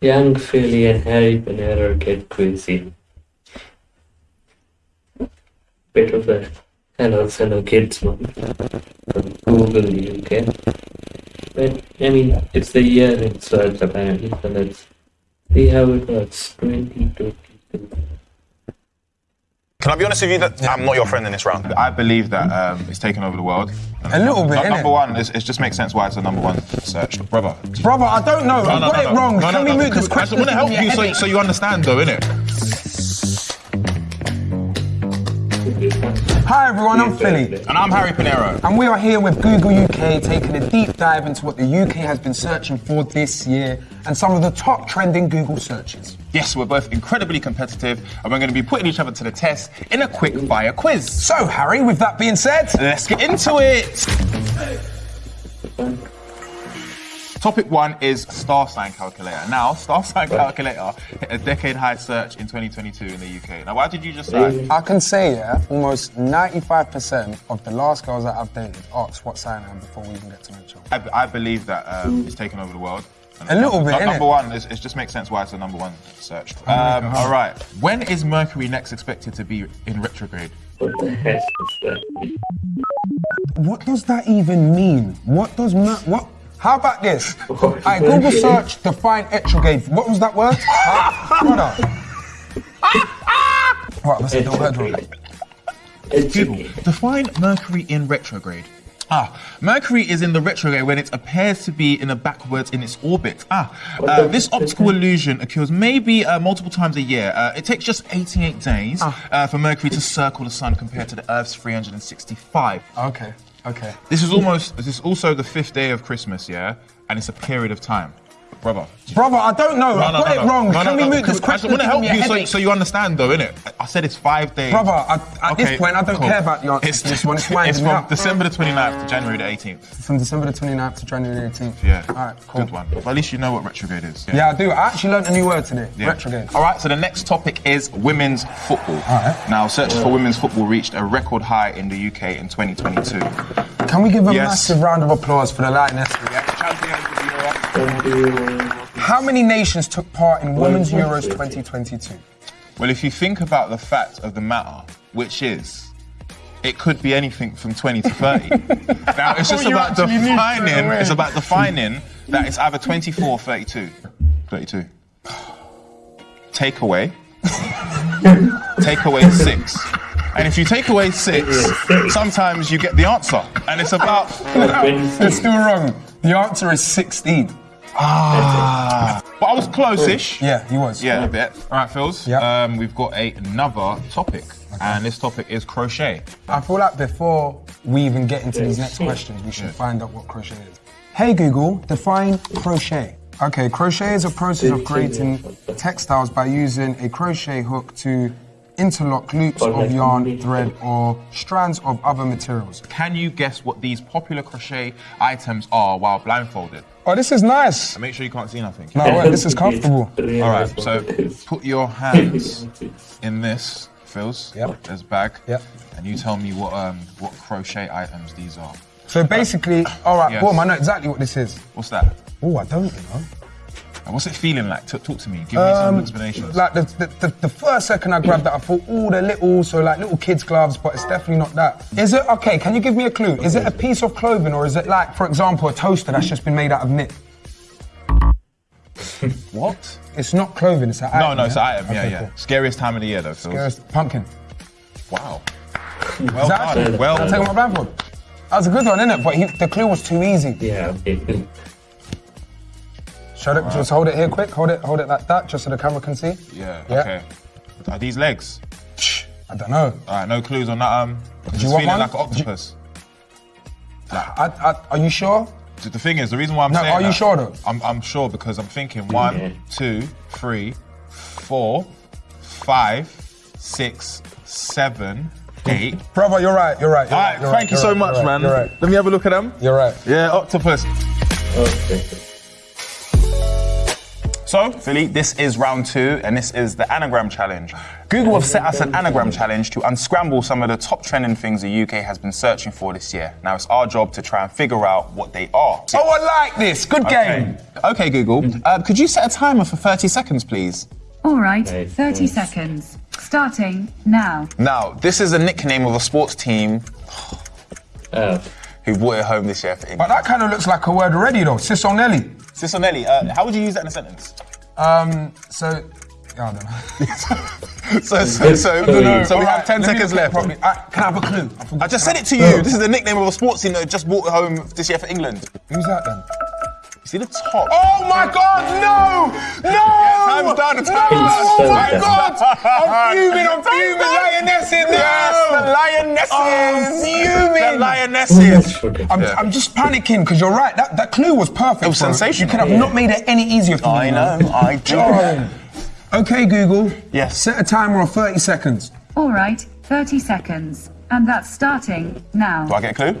Young Philly and Harry Pinero get crazy. Bit of a hello fellow kids moment from Google UK. But I mean it's the year in search apparently, so let's see how it works. 2022. Can I be honest with you that I'm not your friend in this round? I believe that um, it's taken over the world. A little bit, No- innit? Number one, it just makes sense why it's the number one search. Brother. Brother, I don't know. I got it wrong. No, Can no, we no, move because this question? I want to help you so, so you understand, though, innit? Hi everyone, I'm Philly. And I'm Harry Pinero. And we are here with Google UK taking a deep dive into what the UK has been searching for this year and some of the top trending Google searches. Yes, we're both incredibly competitive, and we're going to be putting each other to the test in a quick fire quiz. So, Harry, with that being said, Let's get into it. Topic one is star sign calculator. Now, star sign calculator hit a decade high search in 2022 in the UK. Now, why did you just say? I can say, yeah, almost 95% of the last girls that I've dated asked what sign I am before we even get to know each other. I, I believe that um, it's taken over the world. A little bit, nu- innit? Number one, is, it just makes sense why it's the number one search. Um, all right. When is Mercury next expected to be in retrograde? What the heck is that? What does that even mean? What does mer- what? How about this? I Google search define retrograde. What was that word? Huh? Brother. What was it? The word wrong. Google. Define Mercury in retrograde. Ah, Mercury is in the retrograde when it appears to be in a backwards in its orbit. Ah, uh, this optical illusion occurs maybe uh, multiple times a year. Uh, it takes just 88 days uh, for Mercury to circle the Sun compared to the Earth's 365. Okay. Okay. This is almost. This is also the fifth day of Christmas, yeah, and it's a period of time, brother. Brother, I don't know. I got it wrong. Can we move this question? I want to help Give me a you so, so you understand, though, innit? I said it's five days. Brother, I, at this point, I don't cool. care about the answer It's, to this one. It's it's from up. December the 29th to January the 18th. From December the 29th to January the 18th. Yeah. All right, cool. Good one. But at least you know what retrograde is. Yeah, I do. I actually learned a new word today. Yeah. Retrograde. All right, so the next topic is women's football. All right. Now, searches for women's football reached a record high in the UK in 2022. Can we give a Yes. massive round of applause for the lightness? How many nations took part in Women's Euros 2022? Well, if you think about the fact of the matter, which is, it could be anything from 20 to 30. now, it's just about actually knew defining, it's about defining that it's either 24 or 32. 32. Take away. take away six. And if you take away six, sometimes you get the answer. And it's about. It's still wrong. The answer is 16. Ah. But I was close-ish. Yeah, he was. Yeah, a bit. All right, Phils. Yep. Um, we've got a, another topic, and this topic is crochet. I feel like before we even get into these next questions, we should find out what crochet is. Hey Google, define crochet. Okay, crochet is a process of creating textiles by using a crochet hook to interlock loops of yarn, thread, or strands of other materials. Can you guess what these popular crochet items are while blindfolded? Oh, this is nice. And make sure you can't see nothing. No, wait, this is comfortable. All right, so put your hands in this, Phils. Yep. There's bag. Yep. And you tell me what um what crochet items these are. So basically, all right, Yes. boom, I know exactly what this is. What's that? Oh, I don't, you know. And what's it feeling like? T- talk to me. Give me some Um, explanations. Like the, the, the, the first second I grabbed that, I thought, oh, they're little, so like little kids' gloves, but it's definitely not that. Is it, okay, can you give me a clue? Is it a piece of clothing or is it like, for example, a toaster that's just been made out of knit? what? It's not clothing, it's an item. No, no, it's an item. Yeah, Okay, yeah. cool. Scariest time of the year, though, Phils. There's pumpkin. Wow. Well done. actually- Well I'll take my blindfold. That was a good one, innit? But he, the clue was too easy. Yeah, okay. Should it, just hold it here quick, hold it, hold it like that, just so the camera can see. Yeah, Yeah. okay. Are these legs? I don't know. All right, no clues on that. Um, it's you want feeling one? like an octopus. I, I, are you sure? The thing is, the reason why I'm No, saying are you that, sure though? I'm, I'm sure because I'm thinking one, two, three, four, five, six, seven, eight. Brother, you're right, you're right. You're All right, right, you're thank right, you so right, much, right, man. You're right. Let me have a look at them. You're right. Yeah, octopus. Okay. So, Philly, this is round two, and this is the anagram challenge. Google have set us an anagram challenge to unscramble some of the top trending things the UK has been searching for this year. Now, it's our job to try and figure out what they are. Oh, I like this. Good game. Okay, okay Google, uh, could you set a timer for 30 seconds, please? All right, 30 seconds. Starting now. Now, this is a nickname of a sports team Oh, who brought it home this year for But that kind of looks like a word already, though. Sisonelli. Sisonelli, uh, how would you use that in a sentence? Um, so, yeah, I don't know. So, so, so, No. so we have 10 seconds left. it properly. Uh, can I have a clue? I, I just said it to you. This is the nickname of a sports team that just brought home this year for England. Who's that then? You see the top? Oh my God! No! No! time's done, No! time's done. Oh my Time's God! I'm fuming! I'm fuming! Lioness in there! Yes, the lionesses. I'm fuming. The lionesses. I'm, Yeah. I'm just panicking because you're right. That, that clue was perfect. It was bro. sensational. You could have Yeah. not made it any easier for me. I know, I do. Okay, Google. Yes. Set a timer of 30 seconds. All right, 30 seconds. And that's starting now. Do I get a clue?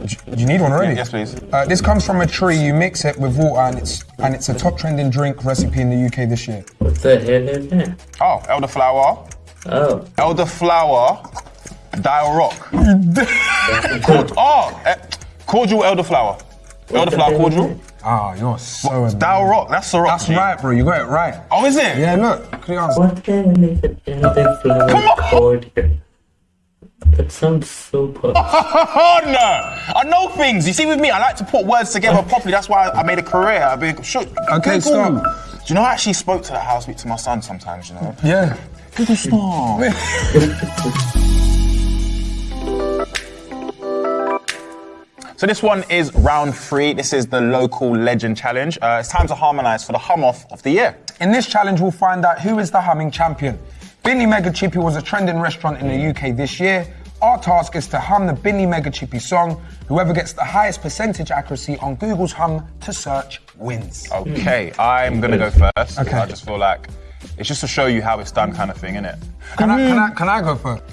Do you need one already? Yes, please. Uh, this comes from a tree. You mix it with water, and it's and it's a top trending drink recipe in the UK this year. what the hell is that? Oh, elderflower. Oh, Elderflower. Dial rock. Cord- oh, eh, cordial elderflower. Elderflower cordial. Ah, you're so annoying. Dial rock. That's the rock. That's G. right, bro. You got it right. Oh, is it? Yeah, look. Clear answer. what the hell is a elder flower cord here? That sounds so posh. Oh no! I know things. You see, with me, I like to put words together properly. That's why I made a career. I've been shook. Okay, Google. stop. Do you know I actually spoke to the house, to my son sometimes? You know. Yeah. Google stop. So this one is round three. This is the local legend challenge. Uh, it's time to harmonise for the hum off of the year. In this challenge, we'll find out who is the humming champion. Binley Mega Chippy was a trending restaurant in the UK this year. Our task is to hum the Binley Mega Chippy song. Whoever gets the highest percentage accuracy on Google's hum to search wins. Okay, I'm gonna go first. Okay. I just feel like it's just to show you how it's done, kind of thing, innit? Can I, can I, can I go first?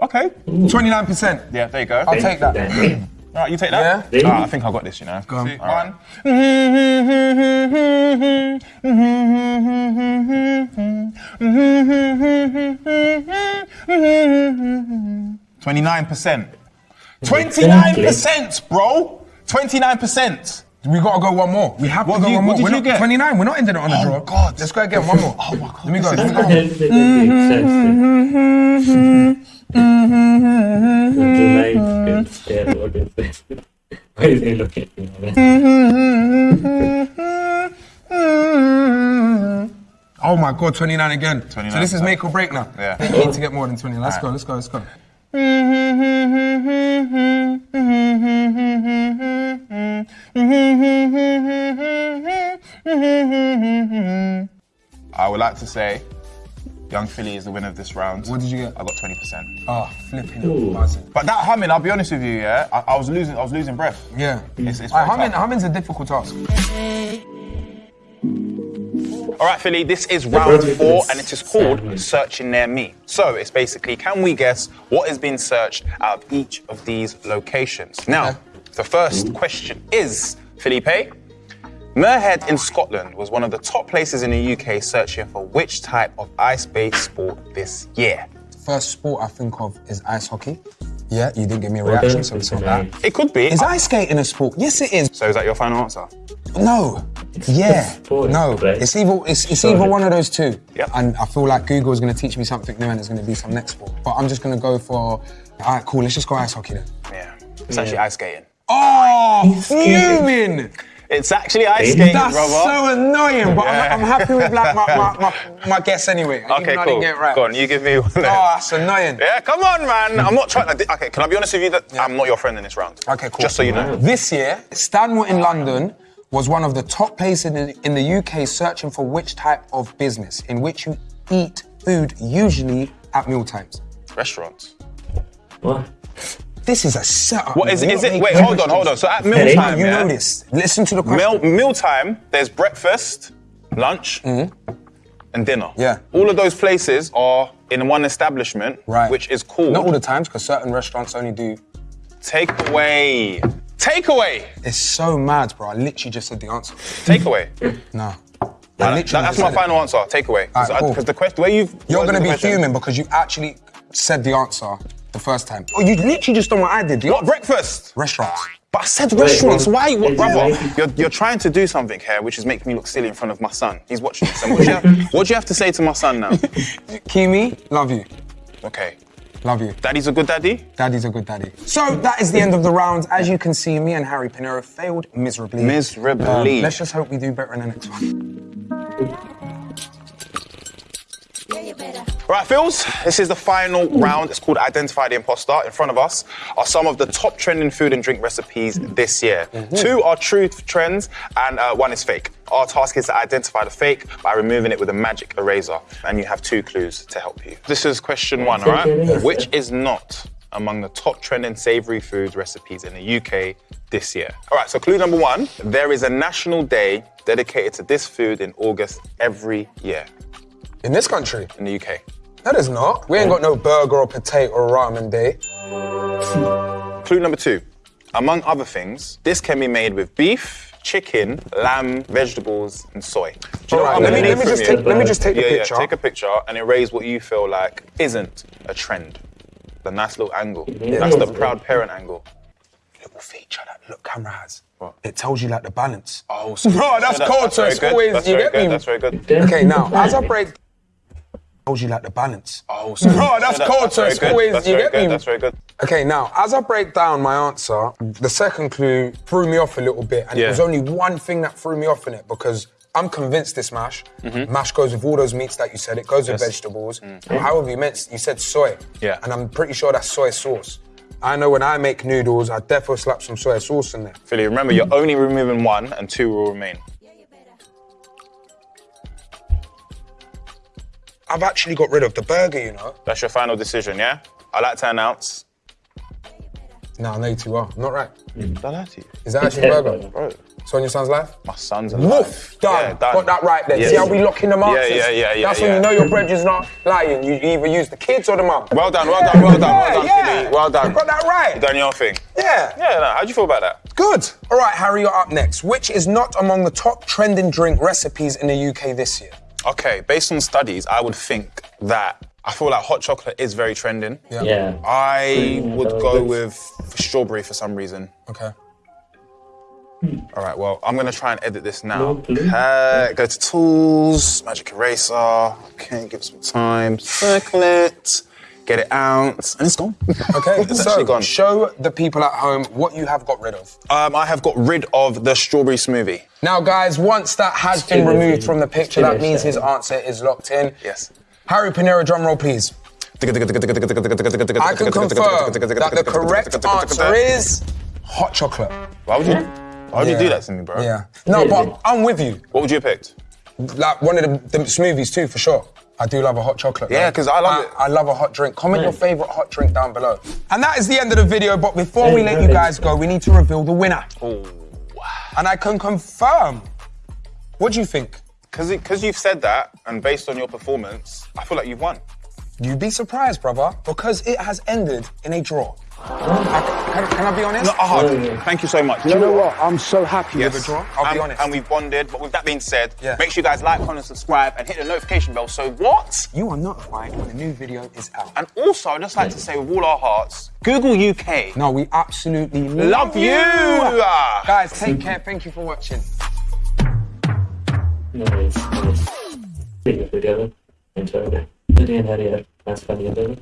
Okay. 29%. Yeah, there you go. I'll take that. All right, you take that. Yeah. Ah, I think I got this. You know. Go on. See, One. Twenty-nine percent. Twenty-nine percent, bro. Twenty-nine percent. We gotta go one more. We have What to go did you- one more. what did We're you not, get? 29. We're not ending it on a Oh, draw. God. Let's go again. One more. Oh my God. Let me go. This Let is- me go. What is it that makes sense? The light stare, what is this? Why is he looking at me? Oh my god, 29 again. 29. So this is make or break now. Yeah. We need to get more than 20. Let's go, let's go, let's go. I would like to say, Young Philly is the winner of this round. What did you get? I got twenty percent. Oh, flipping Ooh. buzzing. But that humming, I'll be honest with you, yeah, I, I was losing, I was losing breath. Yeah. It's, it's Alright, very humming, tough. humming's a difficult task. All right, Philly, this is round four, and it is called. Searching Near Me. So it's basically, can we guess what has been searched out of each of these locations? Now, Okay. the first question is, Felipe, Muirhead in Scotland was one of the top places in the UK searching for which type of ice-based sport this year? First sport I think of is ice hockey. Yeah, you didn't give me a reaction, done, so it's not that. It could be. Is ice skating a sport? Yes, it is. So is that your final answer? No. Yeah. No. It's either it's, it's Go either one of those two. Yep. And I feel like Google is going to teach me something new, and there's going to be some next sport. But I'm just going to go for. All right, cool. Let's just go ice hockey then. Yeah. It's actually ice skating. Oh, skating. fuming! It's actually ice Hey, skating, That's brother. so annoying, but Yeah. I'm, I'm happy with like my, my, my, my guess anyway. even Okay, I cool. didn't get it right. Go on, you give me one. Oh, that's annoying. Yeah, come on, man. I'm not trying to. Okay, can I be honest with you? That I'm not your friend in this round. Okay, cool. Just so you know. This year, Stanmore in London was one of the top places in the, in the UK searching for which type of business in which you eat food usually at meal times. Restaurants. What? This is a setup. What is it? Is it? Wait, hold on, hold on. So at mealtime, You yeah, know this. Listen to the question. meal mealtime. There's breakfast, lunch, Mm-hmm. and dinner. Yeah. All of those places are in one establishment, Right. which is called Not all the times, because certain restaurants only do. Takeaway. Takeaway. It's so mad, bro. I literally just said the answer. Takeaway. No. That- that's my final answer. Takeaway. Because Alright, cool. the question, way you've You're gonna be question- fuming because you actually said the answer the first time. Oh, you literally just done what I did. The What breakfast? Restaurants. But I said restaurants. wait, Why, wait, brother? You're, you're trying to do something here, which is making me look silly in front of my son. He's watching this. And what, do you have, what do you have to say to my son now? Kimi, love you. Okay. Love you. Daddy's a good daddy. Daddy's a good daddy. So that is the end of the round. As you can see, me and Harry Pinero failed miserably. Miserably. Um, let's just hope we do better in the next one. Right, Phils, this is the final round. It's called Identify the Imposter. In front of us are some of the top trending food and drink recipes this year. Two are true trends, and uh, one is fake. Our task is to identify the fake by removing it with a magic eraser, and you have two clues to help you. This is question one, all right? Which is not among the top trending savory food recipes in the UK this year? All right, so clue number one there is a national day dedicated to this food in August every year In this country? in the UK. That is not. We ain't got no burger or potato or ramen day. Clue number two. Among other things, this can be made with beef, chicken, lamb, vegetables, and soy. Do you know Alright, what let I'm me, let me just take, let me just take yeah, the yeah, picture. take a picture and erase what you feel like isn't a trend. The nice little angle. That's the proud parent angle. little feature that look camera has. What? It tells you like the balance. Oh, so Bro, that's cold, so it's good. always- That's you get good. me? That's very good. Okay, now as I break, tells you like the balance. Oh, so Bro, that's cold, so it's good. always- That's you get good. me? That's very good. Okay, now as I break down my answer, the second clue threw me off a little bit, and Yeah. it was only one thing that threw me off in it because I'm convinced this mash. Mash goes with all those meats that you said. It goes with Mm-hmm. Mm. vegetables. However, you meant you said soy. Yeah. And I'm pretty sure that's soy sauce. I know when I make noodles, I definitely slap some soy sauce in there. Philly, remember, you're only removing one and two will remain. I've actually got rid of the burger, you know. That's your final decision, yeah? I like to announce. No, I know you too well. I'm not right. Mm. Did I lie to you? Is that actually a burger? Bro, So on your son's life? my son's alive. Woof! Done. Yeah, done. Got that right there. See how we lock in the Yeah, yeah, yeah, yeah, That's yeah. when you know your bread is not lying. You either use the kids or the mum. Well done, well done, well done, well done, yeah. Philly. Well done. You got that right. You done your thing. Yeah. Yeah, no, how'd you feel about that? Good. All right, Harry, you're up next. Which is not among the top trending drink recipes in the UK this year? Okay, based on studies, I would think that I feel like hot chocolate is very trending. Yeah. I Mm, would go was- with strawberry for some reason. Okay. All right, well, I'm gonna try and edit this now. No, please. Uh, go to tools, magic eraser. Okay, give it some time. Circle it, get it out, and it's gone. Okay, it's so actually gone. show the people at home what you have got rid of. Um, I have got rid of the strawberry smoothie. Now, guys, once that has been removed from the picture, that means his answer is locked in. Yes. Harry Pinero, drum roll, please. I can confirm that the correct answer is hot chocolate. Why would you? Why would you do that to me, bro? Yeah. No, but I'm with you. What would you have picked? Like one of the, the smoothies too, for sure. I do love a hot chocolate. Yeah, because I love it. I love a hot drink. Comment your favorite hot drink down below. And that is the end of the video. But before we let you guys go, we need to reveal the winner. And I can confirm. What do you think? Because you've said that, and based on your performance, I feel like you've won. You'd be surprised, brother, because it has ended in a draw. I- can, can I be honest? No, oh, Oh, yeah. Thank you so much. You know what? I'm so happy Yes. with the draw. I'll and, be honest. And we've bonded, but with that being said, Yeah. make sure you guys like, comment, subscribe, and hit the notification bell. So what? you are notified when a new video is out. And also, I'd just like to say with all our hearts, Google UK. No, we absolutely Love you! Ah. Guys, take care. Thank you for watching. Nice, nice. Video together. Enjoyed it. Lydia and Harriet. That's funny, isn't it?